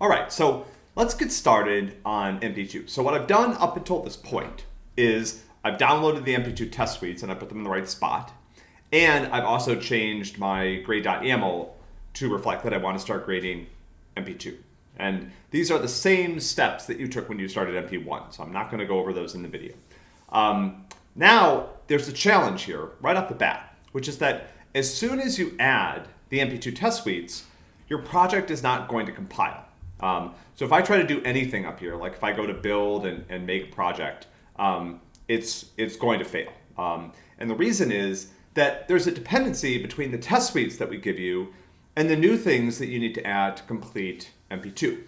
All right, so let's get started on MP2. So what I've done up until this point is I've downloaded the MP2 test suites and I put them in the right spot. And I've also changed my grade.yaml to reflect that I want to start grading MP2. And these are the same steps that you took when you started MP1, so I'm not going to go over those in the video. Um, now, there's a challenge here right off the bat, which is that as soon as you add the MP2 test suites, your project is not going to compile. Um, so if I try to do anything up here, like if I go to build and, and make project, um, it's, it's going to fail. Um, and the reason is that there's a dependency between the test suites that we give you and the new things that you need to add to complete MP2.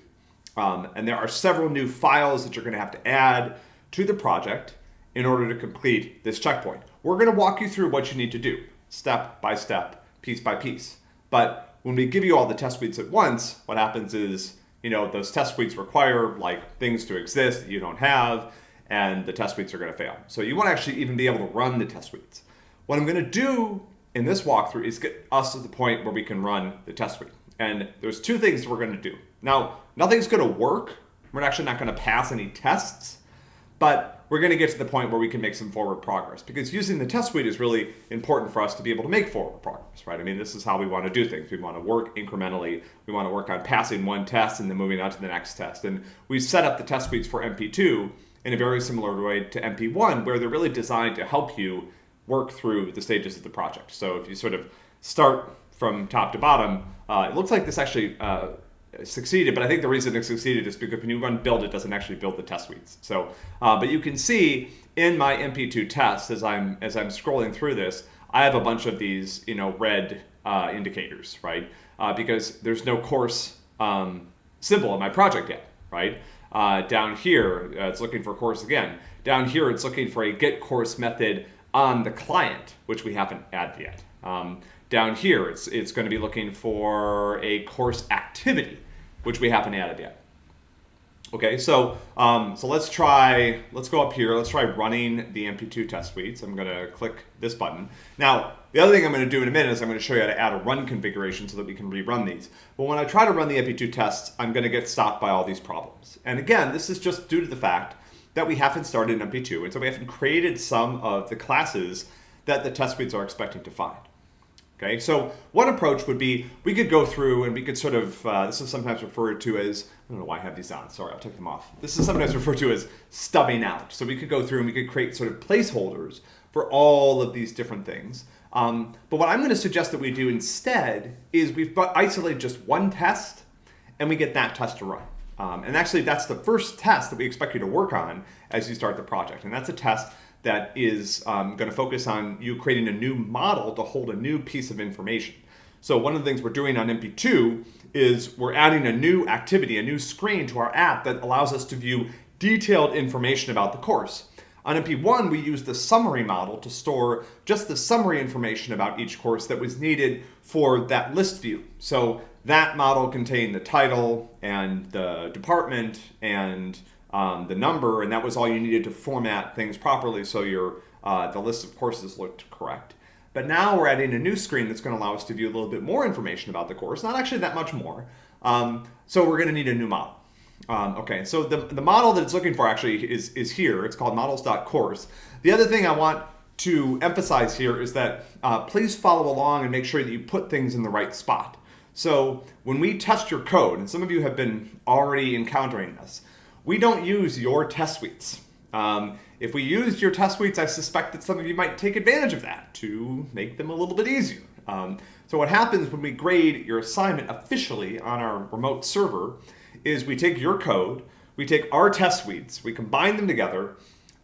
Um, and there are several new files that you're going to have to add to the project in order to complete this checkpoint. We're going to walk you through what you need to do, step by step, piece by piece. But when we give you all the test suites at once, what happens is, you know, those test suites require like things to exist that you don't have, and the test suites are going to fail. So you want to actually even be able to run the test suites. What I'm going to do in this walkthrough is get us to the point where we can run the test suite. And there's two things we're going to do. Now, nothing's going to work. We're actually not going to pass any tests, but we're going to get to the point where we can make some forward progress because using the test suite is really important for us to be able to make forward progress, right? I mean, this is how we want to do things. We want to work incrementally. We want to work on passing one test and then moving on to the next test. And we set up the test suites for MP2 in a very similar way to MP1, where they're really designed to help you work through the stages of the project. So if you sort of start from top to bottom, uh, it looks like this actually uh, succeeded, but I think the reason it succeeded is because when you run build, it doesn't actually build the test suites. So, uh, but you can see in my MP2 test as I'm as I'm scrolling through this, I have a bunch of these you know red uh, indicators, right? Uh, because there's no course um, symbol in my project yet, right? Uh, down here, uh, it's looking for course again. Down here, it's looking for a get course method on the client, which we haven't added yet. Um, down here, it's, it's going to be looking for a course activity, which we haven't added yet. Okay, so um, so let's try, let's go up here, let's try running the MP2 test suites. I'm gonna click this button. Now, the other thing I'm gonna do in a minute is I'm gonna show you how to add a run configuration so that we can rerun these. But when I try to run the MP2 tests, I'm gonna get stopped by all these problems. And again, this is just due to the fact that we haven't started in MP2, and so we haven't created some of the classes that the test suites are expecting to find. Okay, so one approach would be we could go through and we could sort of, uh, this is sometimes referred to as, I don't know why I have these on, sorry, I'll take them off. This is sometimes referred to as stubbing out. So we could go through and we could create sort of placeholders for all of these different things. Um, but what I'm going to suggest that we do instead is we've isolated just one test and we get that test to run. Um, and actually, that's the first test that we expect you to work on as you start the project. And that's a test that is um, going to focus on you creating a new model to hold a new piece of information. So one of the things we're doing on MP2 is we're adding a new activity, a new screen to our app that allows us to view detailed information about the course. On MP1, we use the summary model to store just the summary information about each course that was needed for that list view. So that model contained the title and the department and um, the number, and that was all you needed to format things properly so your uh, the list of courses looked correct. But now we're adding a new screen that's going to allow us to view a little bit more information about the course, not actually that much more. Um, so we're going to need a new model. Um, okay, so the, the model that it's looking for actually is, is here. It's called models.course. The other thing I want to emphasize here is that uh, please follow along and make sure that you put things in the right spot. So when we test your code, and some of you have been already encountering this, we don't use your test suites. Um, if we used your test suites, I suspect that some of you might take advantage of that to make them a little bit easier. Um, so what happens when we grade your assignment officially on our remote server is we take your code, we take our test suites, we combine them together,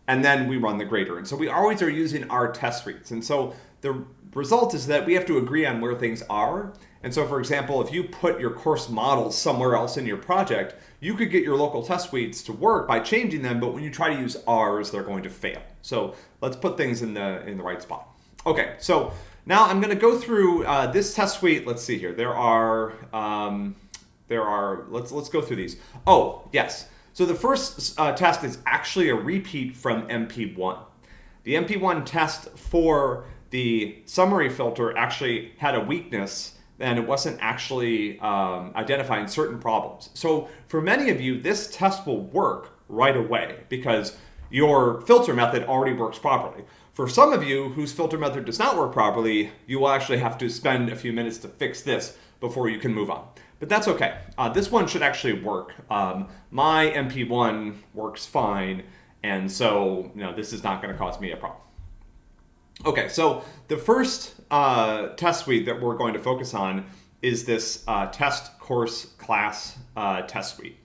and then we run the grader. And so we always are using our test suites. And so the result is that we have to agree on where things are. And so, for example, if you put your course models somewhere else in your project, you could get your local test suites to work by changing them, but when you try to use ours, they're going to fail. So let's put things in the, in the right spot. Okay, so now I'm gonna go through uh, this test suite. Let's see here. There are, um, there are, let's, let's go through these. Oh, yes. So the first uh, test is actually a repeat from MP1. The MP1 test for the summary filter actually had a weakness and it wasn't actually um, identifying certain problems. So for many of you, this test will work right away because your filter method already works properly. For some of you whose filter method does not work properly, you will actually have to spend a few minutes to fix this before you can move on. But that's okay. Uh, this one should actually work. Um, my MP1 works fine, and so you know this is not going to cause me a problem. Okay, so the first uh, test suite that we're going to focus on is this uh, test course class uh, test suite.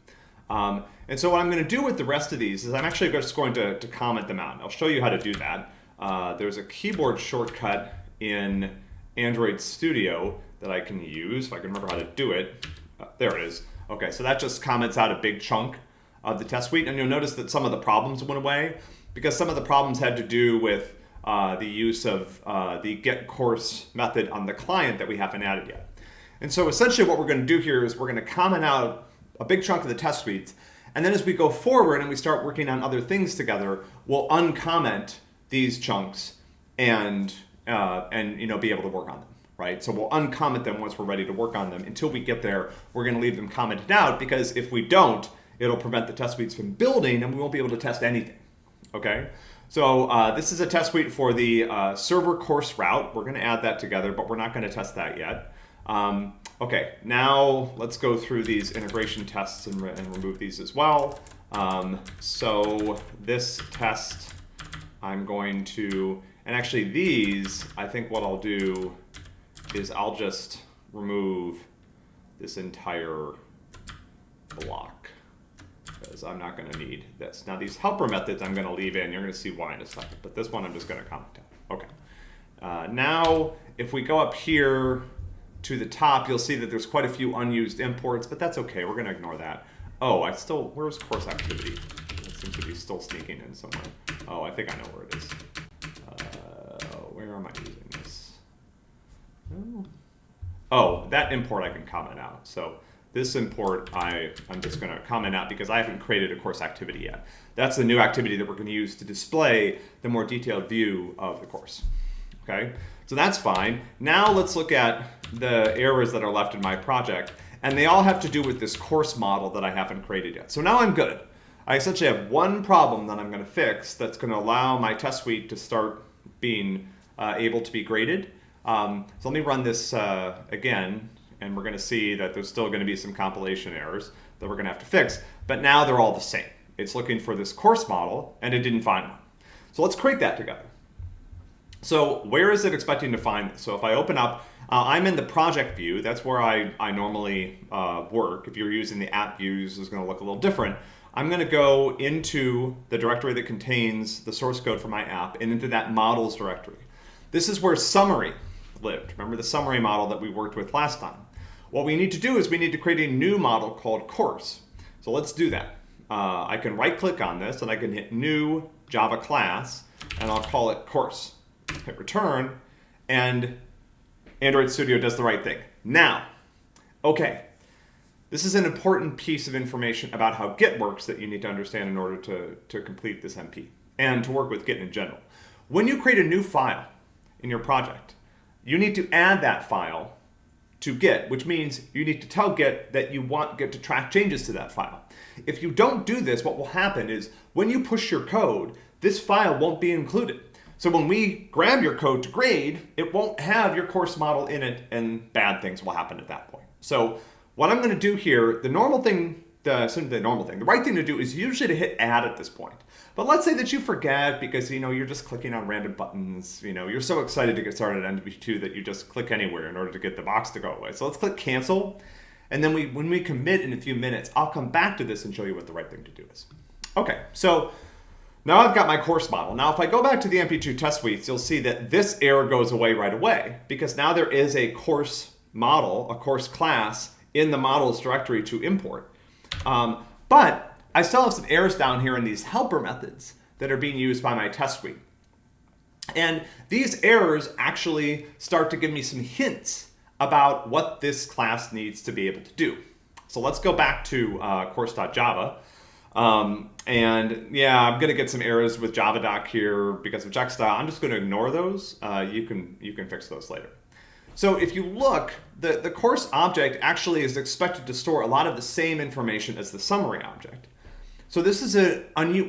Um, and so what I'm going to do with the rest of these is I'm actually just going to, to comment them out. I'll show you how to do that. Uh, there's a keyboard shortcut in Android Studio that I can use, if I can remember how to do it. Uh, there it is. Okay, so that just comments out a big chunk of the test suite. And you'll notice that some of the problems went away because some of the problems had to do with uh, the use of uh, the get course method on the client that we haven't added yet. And so essentially what we're going to do here is we're going to comment out a big chunk of the test suites. And then as we go forward and we start working on other things together, we'll uncomment these chunks and, uh, and you know, be able to work on them. Right? So we'll uncomment them once we're ready to work on them. Until we get there, we're going to leave them commented out because if we don't, it'll prevent the test suites from building and we won't be able to test anything. Okay? So uh, this is a test suite for the uh, server course route. We're going to add that together, but we're not going to test that yet. Um, okay, now let's go through these integration tests and, re and remove these as well. Um, so this test, I'm going to, and actually these, I think what I'll do is I'll just remove this entire block because I'm not going to need this. Now these helper methods I'm going to leave in. You're going to see why in a second. But this one I'm just going to comment out. Okay. Uh, now if we go up here to the top, you'll see that there's quite a few unused imports, but that's okay. We're going to ignore that. Oh, I still, where's course activity? It seems to be still sneaking in somewhere. Oh, I think I know where it is. Uh, where am I using this? Oh, that import I can comment out. So this import, I, I'm just going to comment out because I haven't created a course activity yet. That's the new activity that we're going to use to display the more detailed view of the course. Okay, so that's fine. Now let's look at the errors that are left in my project. And they all have to do with this course model that I haven't created yet. So now I'm good. I essentially have one problem that I'm going to fix that's going to allow my test suite to start being uh, able to be graded. Um, so let me run this uh, again and we're going to see that there's still going to be some compilation errors that we're going to have to fix, but now they're all the same. It's looking for this course model, and it didn't find one. So let's create that together. So where is it expecting to find this? So if I open up, uh, I'm in the project view. That's where I, I normally uh, work. If you're using the app views, it's going to look a little different. I'm going to go into the directory that contains the source code for my app and into that models directory. This is where summary lived. Remember the summary model that we worked with last time. What we need to do is we need to create a new model called course. So let's do that. Uh, I can right click on this and I can hit new Java class and I'll call it course. Hit return and Android Studio does the right thing. Now, okay, this is an important piece of information about how Git works that you need to understand in order to, to complete this MP and to work with Git in general. When you create a new file in your project, you need to add that file to Git, which means you need to tell Git that you want Git to track changes to that file. If you don't do this, what will happen is when you push your code, this file won't be included. So when we grab your code to grade, it won't have your course model in it and bad things will happen at that point. So what I'm gonna do here, the normal thing, the, the normal thing, the right thing to do is usually to hit add at this point. But let's say that you forget because you know you're just clicking on random buttons. You know you're so excited to get started on MP2 that you just click anywhere in order to get the box to go away. So let's click cancel, and then we when we commit in a few minutes, I'll come back to this and show you what the right thing to do is. Okay, so now I've got my course model. Now if I go back to the MP2 test suites, you'll see that this error goes away right away because now there is a course model, a course class in the models directory to import. Um, but I still have some errors down here in these helper methods that are being used by my test suite. And these errors actually start to give me some hints about what this class needs to be able to do. So let's go back to uh, course.java. Um, and yeah, I'm gonna get some errors with JavaDoc here because of check. I'm just gonna ignore those. Uh, you can you can fix those later. So if you look, the, the course object actually is expected to store a lot of the same information as the summary object. So this is a,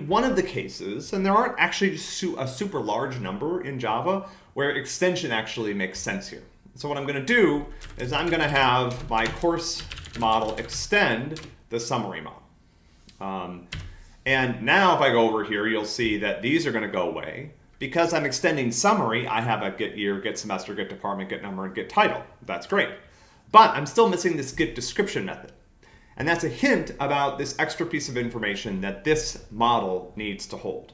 one of the cases, and there aren't actually a super large number in Java where extension actually makes sense here. So what I'm going to do is I'm going to have my course model extend the summary model. Um, and now if I go over here, you'll see that these are going to go away. Because I'm extending summary, I have a get year, get semester, get department, get number, and get title. That's great. But I'm still missing this get description method. And that's a hint about this extra piece of information that this model needs to hold.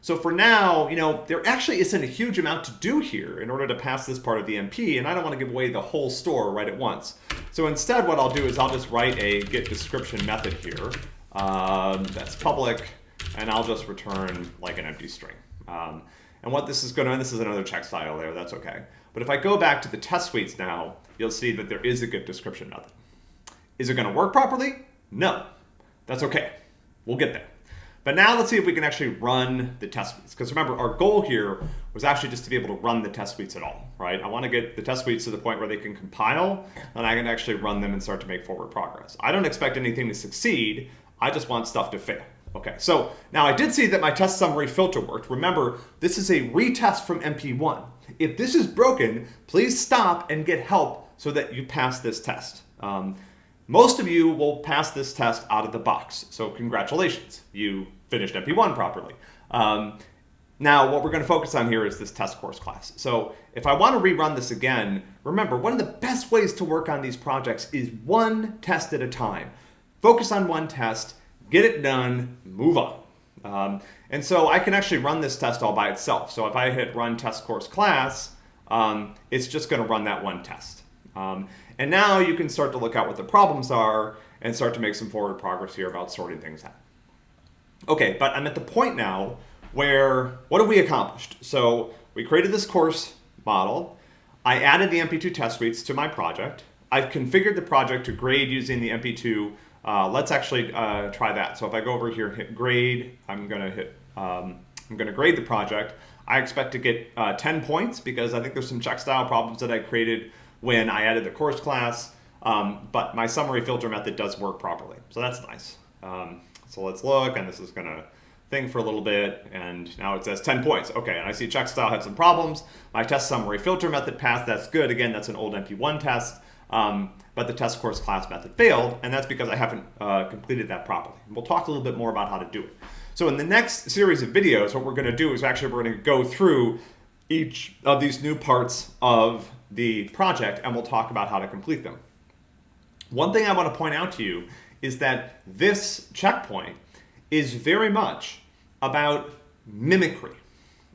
So for now, you know, there actually isn't a huge amount to do here in order to pass this part of the MP, and I don't want to give away the whole store right at once. So instead, what I'll do is I'll just write a get description method here um, that's public, and I'll just return like an empty string. Um, and what this is going to, this is another check style there, that's okay. But if I go back to the test suites now, you'll see that there is a get description method. Is it going to work properly? No. That's okay. We'll get there. But now let's see if we can actually run the test suites. Because remember, our goal here was actually just to be able to run the test suites at all, right? I want to get the test suites to the point where they can compile, and I can actually run them and start to make forward progress. I don't expect anything to succeed. I just want stuff to fail. Okay, so now I did see that my test summary filter worked. Remember, this is a retest from MP1. If this is broken, please stop and get help so that you pass this test. Um, most of you will pass this test out of the box, so congratulations, you finished MP1 properly. Um, now, what we're going to focus on here is this test course class. So if I want to rerun this again, remember, one of the best ways to work on these projects is one test at a time. Focus on one test, get it done, move on. Um, and so I can actually run this test all by itself. So if I hit run test course class, um, it's just going to run that one test. Um, and now you can start to look at what the problems are and start to make some forward progress here about sorting things out. Okay, but I'm at the point now where, what have we accomplished? So we created this course model. I added the MP2 test suites to my project. I've configured the project to grade using the MP2. Uh, let's actually uh, try that. So if I go over here hit grade, I'm gonna hit, um, I'm gonna grade the project. I expect to get uh, 10 points because I think there's some check style problems that I created when I added the course class, um, but my summary filter method does work properly. So that's nice. Um, so let's look, and this is gonna thing for a little bit, and now it says 10 points. Okay, and I see check style had some problems. My test summary filter method passed, that's good. Again, that's an old MP1 test, um, but the test course class method failed, and that's because I haven't uh, completed that properly. We'll talk a little bit more about how to do it. So in the next series of videos, what we're gonna do is actually we're gonna go through each of these new parts of the project and we'll talk about how to complete them. One thing I want to point out to you is that this checkpoint is very much about mimicry.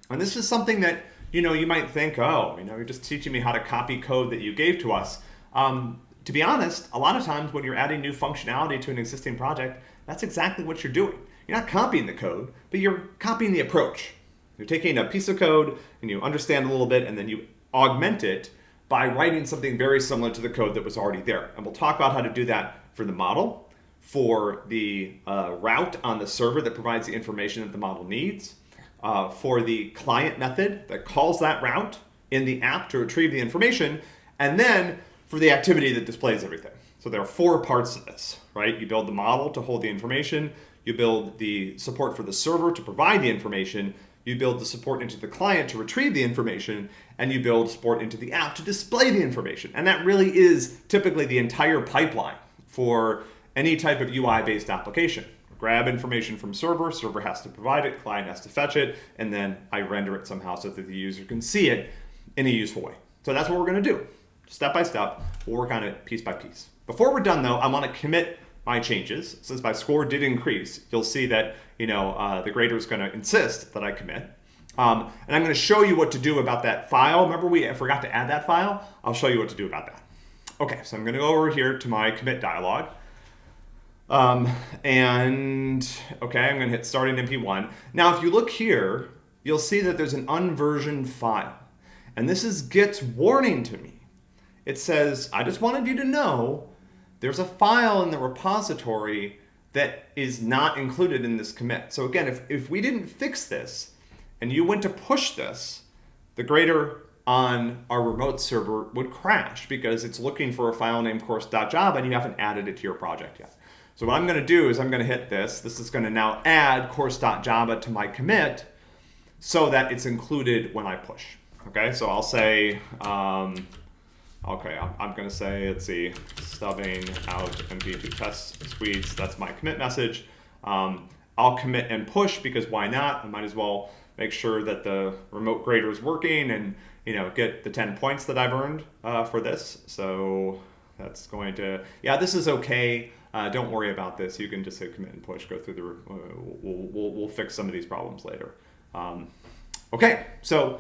And this is something that, you know, you might think, oh, you know, you're just teaching me how to copy code that you gave to us. Um, to be honest, a lot of times when you're adding new functionality to an existing project, that's exactly what you're doing. You're not copying the code, but you're copying the approach. You're taking a piece of code and you understand a little bit and then you augment it by writing something very similar to the code that was already there. And we'll talk about how to do that for the model, for the uh, route on the server that provides the information that the model needs, uh, for the client method that calls that route in the app to retrieve the information, and then for the activity that displays everything. So there are four parts to this, right? You build the model to hold the information, you build the support for the server to provide the information, you build the support into the client to retrieve the information, and you build support into the app to display the information. And that really is typically the entire pipeline for any type of UI-based application. Grab information from server, server has to provide it, client has to fetch it, and then I render it somehow so that the user can see it in a useful way. So that's what we're gonna do. Step by step, we'll work on it piece by piece. Before we're done though, I wanna commit my changes. Since my score did increase, you'll see that you know uh, the grader is going to insist that I commit. Um, and I'm going to show you what to do about that file. Remember we forgot to add that file? I'll show you what to do about that. Okay, so I'm going to go over here to my commit dialog. Um, and okay, I'm going to hit start in MP1. Now, if you look here, you'll see that there's an unversioned file. And this is Git's warning to me. It says, I just wanted you to know there's a file in the repository that is not included in this commit. So again, if, if we didn't fix this and you went to push this, the grader on our remote server would crash because it's looking for a file named course.java and you haven't added it to your project yet. So what I'm going to do is I'm going to hit this. This is going to now add course.java to my commit so that it's included when I push. Okay, so I'll say, um, okay, I'm, going to say, let's see, stubbing out mp2 test suites. That's my commit message. Um, I'll commit and push because why not? I might as well make sure that the remote grader is working and you know get the 10 points that I've earned uh, for this. So that's going to, yeah, this is okay. Uh, don't worry about this. You can just hit commit and push, go through the, uh, we'll, we'll, we'll, fix some of these problems later. Um, okay, so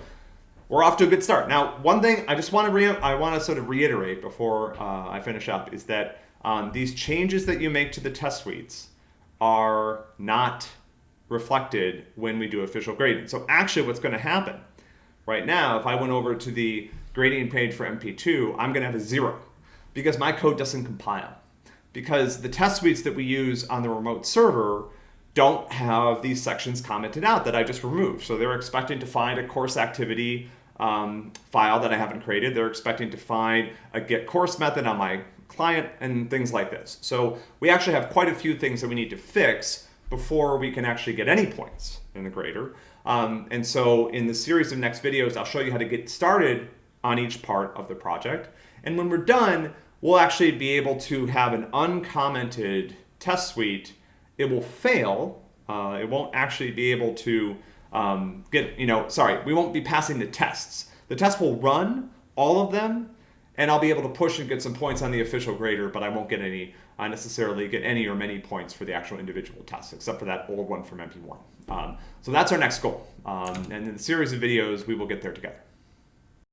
we're off to a good start. Now, one thing I just want to re I want to sort of reiterate before uh, I finish up is that um, these changes that you make to the test suites are not reflected when we do official grading. So actually what's going to happen right now, if I went over to the grading page for MP2, I'm going to have a zero because my code doesn't compile. Because the test suites that we use on the remote server don't have these sections commented out that I just removed. So they're expecting to find a course activity um, file that I haven't created. They're expecting to find a get course method on my client and things like this. So we actually have quite a few things that we need to fix before we can actually get any points in the grader. Um, and so in the series of next videos, I'll show you how to get started on each part of the project. And when we're done, we'll actually be able to have an uncommented test suite. It will fail. Uh, it won't actually be able to um, get, you know, sorry, we won't be passing the tests. The test will run, all of them, and I'll be able to push and get some points on the official grader, but I won't get any I necessarily get any or many points for the actual individual tests, except for that old one from MP1. Um, so that's our next goal. Um, and in the series of videos, we will get there together.